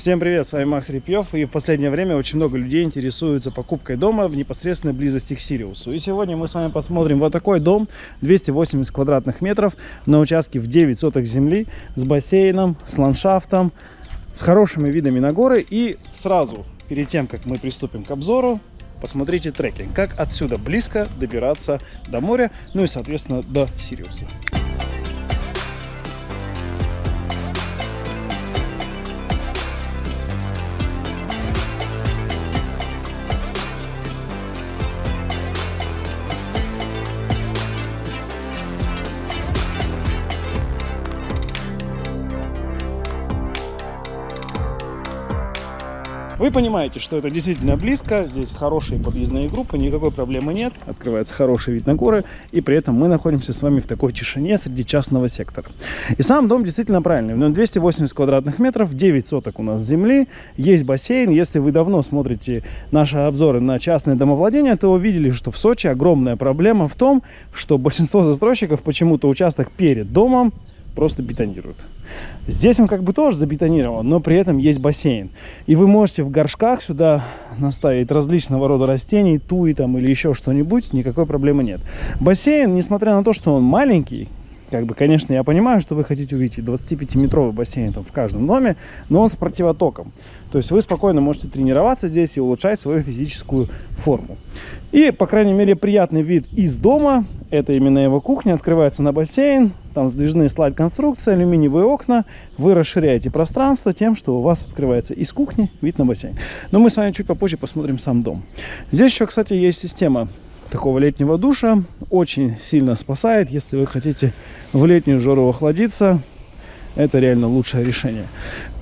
Всем привет, с вами Макс Репьев, и в последнее время очень много людей интересуются покупкой дома в непосредственной близости к Сириусу. И сегодня мы с вами посмотрим вот такой дом, 280 квадратных метров, на участке в 9 соток земли, с бассейном, с ландшафтом, с хорошими видами на горы. И сразу, перед тем, как мы приступим к обзору, посмотрите трекинг, как отсюда близко добираться до моря, ну и, соответственно, до Сириуса. Вы понимаете, что это действительно близко, здесь хорошие подъездные группы, никакой проблемы нет, открывается хороший вид на горы, и при этом мы находимся с вами в такой тишине среди частного сектора. И сам дом действительно правильный, но 280 квадратных метров, 9 соток у нас земли, есть бассейн. Если вы давно смотрите наши обзоры на частное домовладение, то увидели, что в Сочи огромная проблема в том, что большинство застройщиков почему-то участок перед домом просто бетонируют. Здесь он как бы тоже забетонирован, но при этом есть бассейн. И вы можете в горшках сюда наставить различного рода растений, туи там или еще что-нибудь, никакой проблемы нет. Бассейн, несмотря на то, что он маленький, как бы, конечно, я понимаю, что вы хотите увидеть 25-метровый бассейн там в каждом доме, но он с противотоком. То есть вы спокойно можете тренироваться здесь и улучшать свою физическую форму. И, по крайней мере, приятный вид из дома. Это именно его кухня. Открывается на бассейн. Там сдвижные слайд-конструкции, алюминиевые окна. Вы расширяете пространство тем, что у вас открывается из кухни вид на бассейн. Но мы с вами чуть попозже посмотрим сам дом. Здесь еще, кстати, есть система такого летнего душа. Очень сильно спасает, если вы хотите в летнюю жару охладиться. Это реально лучшее решение.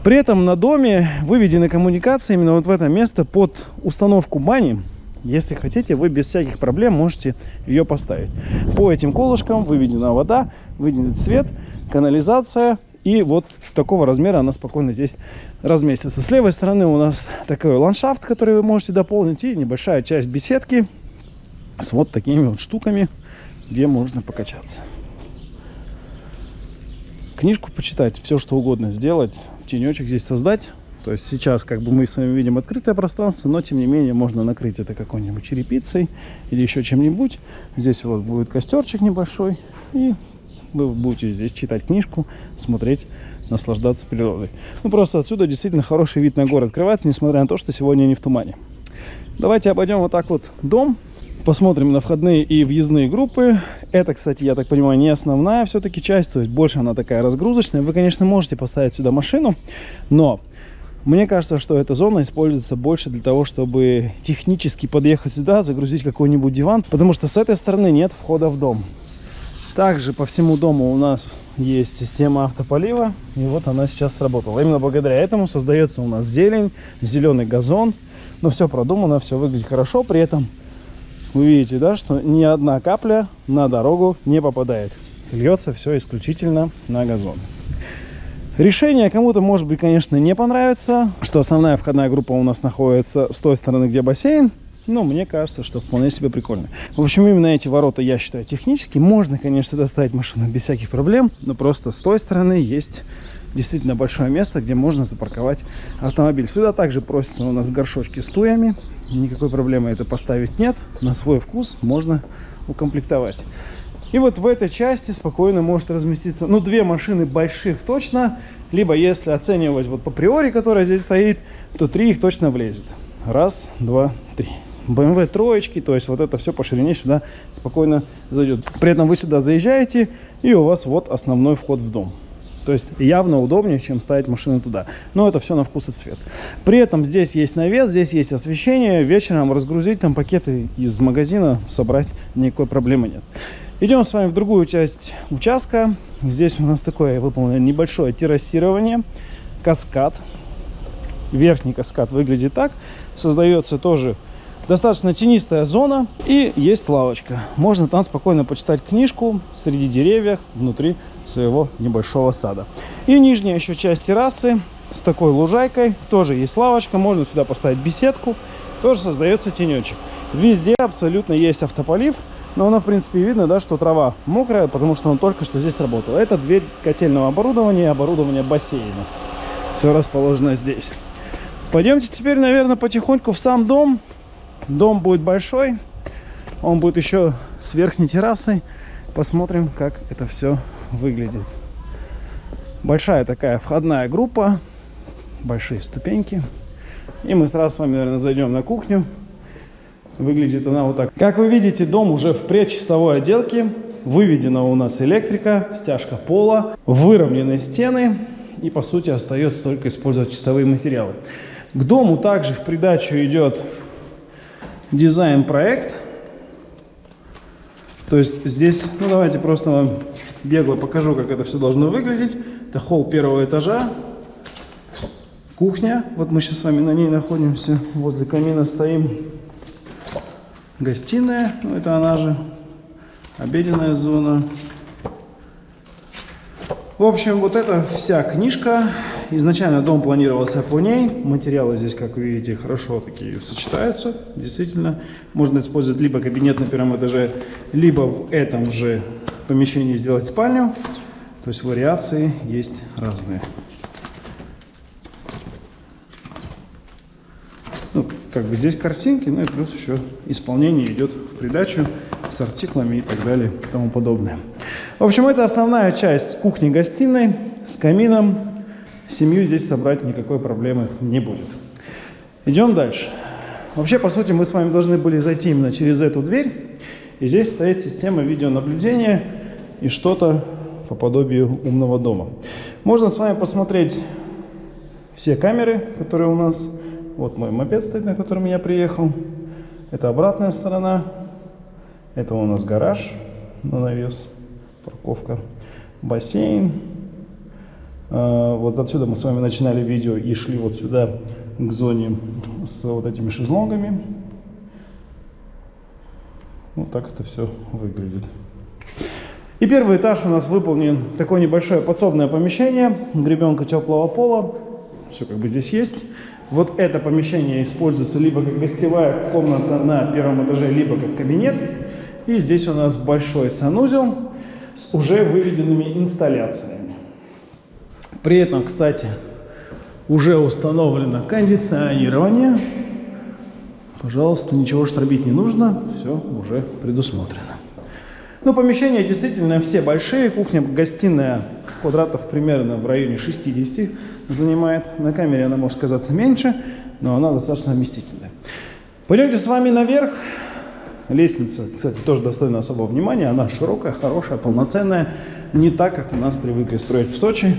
При этом на доме выведены коммуникации именно вот в это место под установку бани. Если хотите, вы без всяких проблем можете ее поставить. По этим колышкам выведена вода, выведен цвет, канализация. И вот такого размера она спокойно здесь разместится. С левой стороны у нас такой ландшафт, который вы можете дополнить. И небольшая часть беседки с вот такими вот штуками, где можно покачаться. Книжку почитать, все что угодно сделать, тенечек здесь создать. То есть сейчас как бы мы с вами видим открытое пространство, но тем не менее можно накрыть это какой-нибудь черепицей или еще чем-нибудь. Здесь вот будет костерчик небольшой и вы будете здесь читать книжку, смотреть, наслаждаться природой. Ну просто отсюда действительно хороший вид на город открывается, несмотря на то, что сегодня не в тумане. Давайте обойдем вот так вот дом. Посмотрим на входные и въездные группы. Это, кстати, я так понимаю, не основная все-таки часть, то есть больше она такая разгрузочная. Вы, конечно, можете поставить сюда машину, но мне кажется, что эта зона используется больше для того, чтобы технически подъехать сюда, загрузить какой-нибудь диван, потому что с этой стороны нет входа в дом. Также по всему дому у нас есть система автополива, и вот она сейчас сработала. Именно благодаря этому создается у нас зелень, зеленый газон, но все продумано, все выглядит хорошо, при этом вы видите, да, что ни одна капля на дорогу не попадает. Льется все исключительно на газон. Решение кому-то, может быть, конечно, не понравится, что основная входная группа у нас находится с той стороны, где бассейн. Но мне кажется, что вполне себе прикольно. В общем, именно эти ворота я считаю технически. Можно, конечно, доставить машину без всяких проблем, но просто с той стороны есть действительно большое место, где можно запарковать автомобиль. Сюда также просятся у нас горшочки с туями. Никакой проблемы это поставить нет. На свой вкус можно укомплектовать. И вот в этой части спокойно может разместиться, ну, две машины больших точно. Либо, если оценивать вот по приори, которая здесь стоит, то три их точно влезет. Раз, два, три. BMW троечки, то есть вот это все по ширине сюда спокойно зайдет. При этом вы сюда заезжаете, и у вас вот основной вход в дом. То есть явно удобнее, чем ставить машину туда. Но это все на вкус и цвет. При этом здесь есть навес, здесь есть освещение. Вечером разгрузить там пакеты из магазина, собрать никакой проблемы нет. Идем с вами в другую часть участка. Здесь у нас такое выполнено небольшое террасирование, каскад. Верхний каскад выглядит так. Создается тоже достаточно тенистая зона и есть лавочка. Можно там спокойно почитать книжку среди деревьев внутри своего небольшого сада. И нижняя еще часть террасы с такой лужайкой. Тоже есть лавочка, можно сюда поставить беседку. Тоже создается тенечек. Везде абсолютно есть автополив. Но она, в принципе, видно, да, что трава мокрая, потому что он только что здесь работал. Это дверь котельного оборудования и оборудования бассейна. Все расположено здесь. Пойдемте теперь, наверное, потихоньку в сам дом. Дом будет большой. Он будет еще с верхней террасой. Посмотрим, как это все выглядит. Большая такая входная группа. Большие ступеньки. И мы сразу с вами, наверное, зайдем на кухню. Выглядит она вот так. Как вы видите, дом уже в предчистовой отделке. Выведена у нас электрика, стяжка пола, выровнены стены. И, по сути, остается только использовать чистовые материалы. К дому также в придачу идет дизайн-проект. То есть здесь, ну давайте просто вам бегло покажу, как это все должно выглядеть. Это холл первого этажа, кухня. Вот мы сейчас с вами на ней находимся, возле камина стоим. Гостиная, ну это она же, обеденная зона. В общем, вот эта вся книжка. Изначально дом планировался по ней. Материалы здесь, как вы видите, хорошо такие сочетаются. Действительно, можно использовать либо кабинет на первом этаже, либо в этом же помещении сделать спальню. То есть вариации есть разные. Ну, как бы здесь картинки, ну и плюс еще исполнение идет в придачу с артиклами и так далее и тому подобное. В общем, это основная часть кухни-гостиной с камином. Семью здесь собрать никакой проблемы не будет. Идем дальше. Вообще, по сути, мы с вами должны были зайти именно через эту дверь. И здесь стоит система видеонаблюдения и что-то по подобию умного дома. Можно с вами посмотреть все камеры, которые у нас. Вот мой мопед стоит, на котором я приехал. Это обратная сторона. Это у нас гараж на навес парковка, бассейн. А, вот отсюда мы с вами начинали видео и шли вот сюда к зоне с вот этими шезлонгами. Вот так это все выглядит. И первый этаж у нас выполнен такое небольшое подсобное помещение, гребенка теплого пола. Все как бы здесь есть. Вот это помещение используется либо как гостевая комната на первом этаже, либо как кабинет. И здесь у нас большой санузел с уже выведенными инсталляциями. При этом, кстати, уже установлено кондиционирование. Пожалуйста, ничего штробить не нужно, все уже предусмотрено. Ну, помещения действительно все большие. Кухня, гостиная квадратов примерно в районе 60 занимает. На камере она может казаться меньше, но она достаточно вместительная. Пойдемте с вами наверх. Лестница, кстати, тоже достойна особого внимания. Она широкая, хорошая, полноценная. Не так, как у нас привыкли строить в Сочи.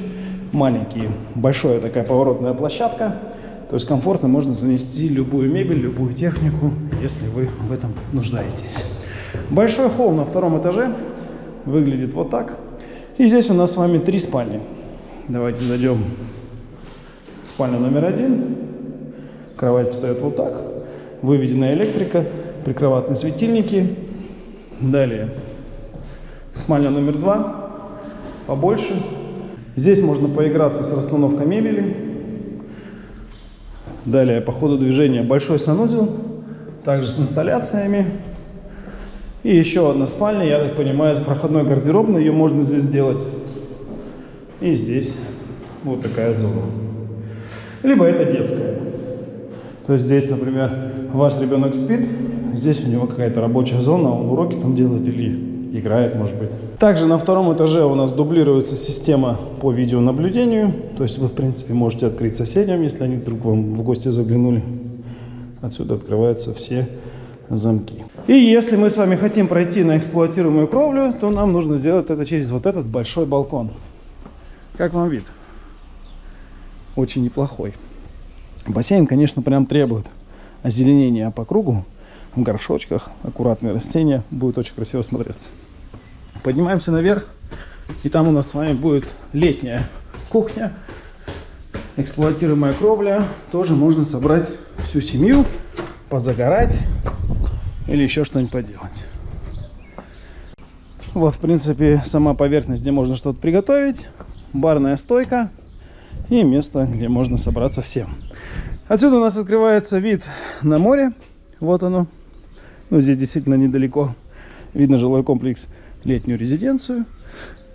Маленькие, большая такая поворотная площадка. То есть комфортно можно занести любую мебель, любую технику, если вы в этом нуждаетесь. Большой холл на втором этаже выглядит вот так. И здесь у нас с вами три спальни. Давайте зайдем в спальню номер один. Кровать встает вот так. Выведена электрика прикроватные светильники. Далее спальня номер два, побольше. Здесь можно поиграться с расстановкой мебели. Далее по ходу движения большой санузел, также с инсталляциями. И еще одна спальня, я так понимаю, с проходной гардеробной, ее можно здесь сделать. И здесь вот такая зона. Либо это детская. То есть здесь, например, ваш ребенок спит, Здесь у него какая-то рабочая зона, он уроки там делает или играет, может быть. Также на втором этаже у нас дублируется система по видеонаблюдению. То есть вы, в принципе, можете открыть соседям, если они вдруг вам в гости заглянули. Отсюда открываются все замки. И если мы с вами хотим пройти на эксплуатируемую кровлю, то нам нужно сделать это через вот этот большой балкон. Как вам вид? Очень неплохой. Бассейн, конечно, прям требует озеленения по кругу в горшочках, аккуратные растения, будет очень красиво смотреться. Поднимаемся наверх, и там у нас с вами будет летняя кухня, эксплуатируемая кровля. Тоже можно собрать всю семью, позагорать или еще что-нибудь поделать. Вот, в принципе, сама поверхность, где можно что-то приготовить, барная стойка и место, где можно собраться всем. Отсюда у нас открывается вид на море. Вот оно. Ну, здесь действительно недалеко. Видно жилой комплекс, летнюю резиденцию.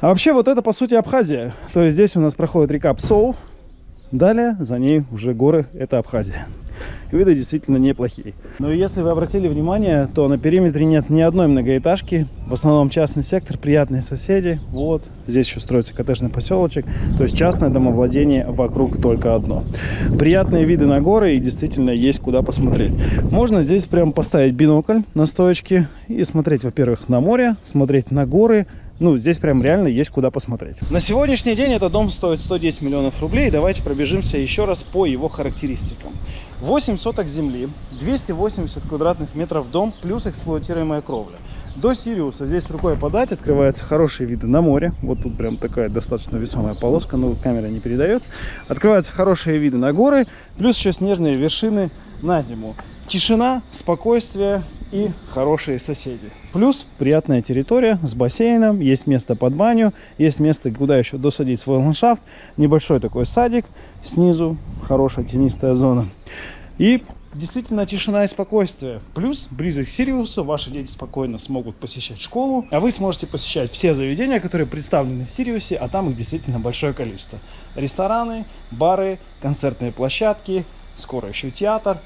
А вообще вот это, по сути, Абхазия. То есть здесь у нас проходит река Псоу. Далее за ней уже горы, это Абхазия. Виды действительно неплохие. Но если вы обратили внимание, то на периметре нет ни одной многоэтажки. В основном частный сектор, приятные соседи. Вот, здесь еще строится коттеджный поселочек. То есть частное домовладение вокруг только одно. Приятные виды на горы и действительно есть куда посмотреть. Можно здесь прям поставить бинокль на стоечке и смотреть, во-первых, на море, смотреть на горы, ну, здесь прям реально есть куда посмотреть. На сегодняшний день этот дом стоит 110 миллионов рублей. Давайте пробежимся еще раз по его характеристикам. 8 соток земли, 280 квадратных метров дом, плюс эксплуатируемая кровля. До Сириуса здесь рукой подать, открываются хорошие виды на море. Вот тут прям такая достаточно весомая полоска, но камера не передает. Открываются хорошие виды на горы, плюс еще снежные вершины на зиму. Тишина, спокойствие и хорошие соседи. Плюс приятная территория с бассейном, есть место под баню, есть место, куда еще досадить свой ландшафт. Небольшой такой садик снизу, хорошая тенистая зона. И действительно тишина и спокойствие. Плюс близость к Сириусу, ваши дети спокойно смогут посещать школу, а вы сможете посещать все заведения, которые представлены в Сириусе, а там их действительно большое количество. Рестораны, бары, концертные площадки, скоро еще театр,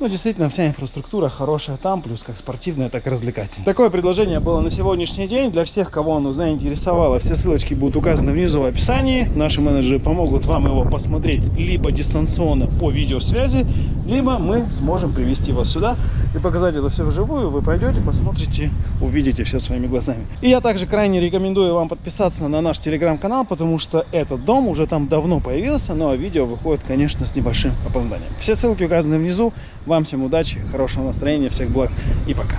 ну, действительно, вся инфраструктура хорошая там, плюс как спортивная, так и развлекательная. Такое предложение было на сегодняшний день. Для всех, кого оно заинтересовало, все ссылочки будут указаны внизу в описании. Наши менеджеры помогут вам его посмотреть либо дистанционно по видеосвязи, либо мы сможем привести вас сюда и показать это все вживую. Вы пройдете, посмотрите, увидите все своими глазами. И я также крайне рекомендую вам подписаться на наш телеграм-канал, потому что этот дом уже там давно появился, но видео выходит, конечно, с небольшим опозданием. Все ссылки указаны внизу. Вам всем удачи, хорошего настроения, всех благ и пока.